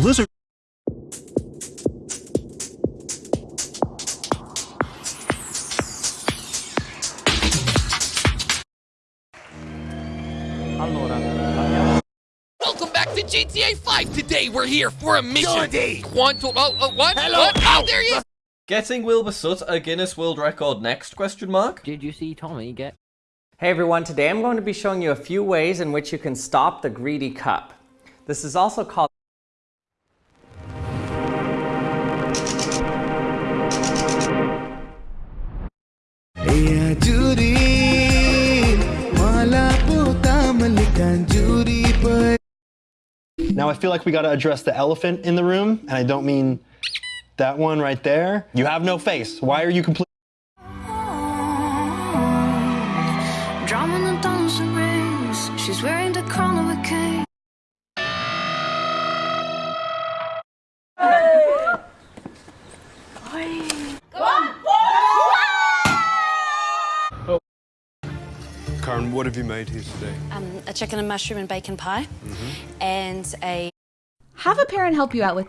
lizard... Welcome back to GTA 5. Today we're here for a mission. Jordy! Quantum. Oh, oh, what? Hello. What? Oh, there he is. Getting Wilbur Soot a Guinness World Record next? Question mark. Did you see Tommy get? Hey everyone, today I'm going to be showing you a few ways in which you can stop the greedy cup. This is also called Now I feel like we got to address the elephant in the room, and I don't mean that one right there. You have no face. Why are you complete? Drum on dancing rings. She's wearing the crown of a king. What have you made here today? um, a chicken and mushroom and bacon pie, and a Have a parent help you out with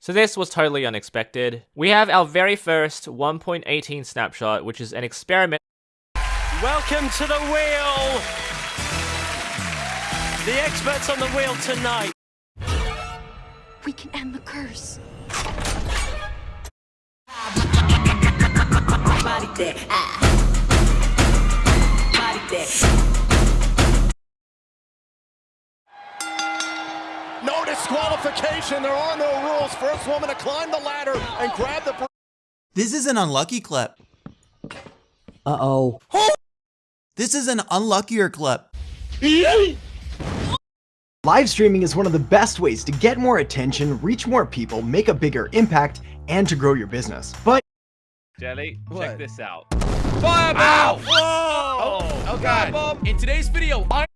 So this was totally unexpected. We have our very first 1.18 snapshot, which is an experiment. Welcome to the wheel! The experts on the wheel tonight. we can end the curse. No disqualification. There are no rules. First woman to climb the ladder and grab the. This is an unlucky clip. Uh-oh. This is an unluckier clip. Live streaming is one of the best ways to get more attention, reach more people, make a bigger impact, and to grow your business. But Jelly, check this out. Fireball! Whoa! Oh, oh God! In today's video, I.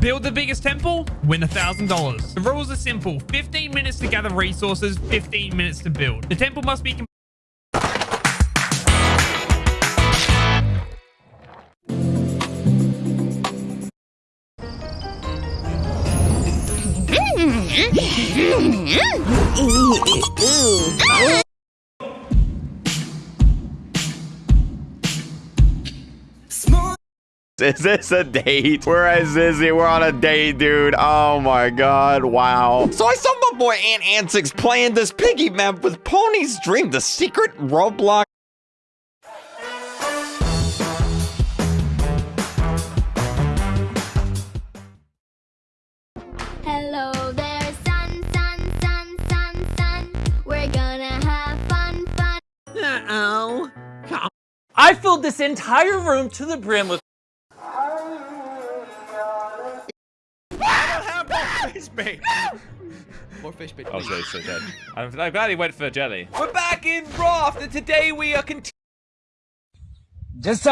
Build the biggest temple, win a thousand dollars. The rules are simple: 15 minutes to gather resources, 15 minutes to build. The temple must be. Is this a date? We're at Zizzi. We're on a date, dude. Oh my god. Wow. So I saw my boy Ant Ansix playing this piggy map with Pony's Dream, the secret Roblox. Hello there, sun, sun, sun, sun, sun. We're gonna have fun, fun. Uh-oh. I filled this entire room to the brim with Fish bait. More fish bait. Oh, so he's so dead. I'm, I'm glad he went for jelly. We're back in Raft, and today we are continuing. just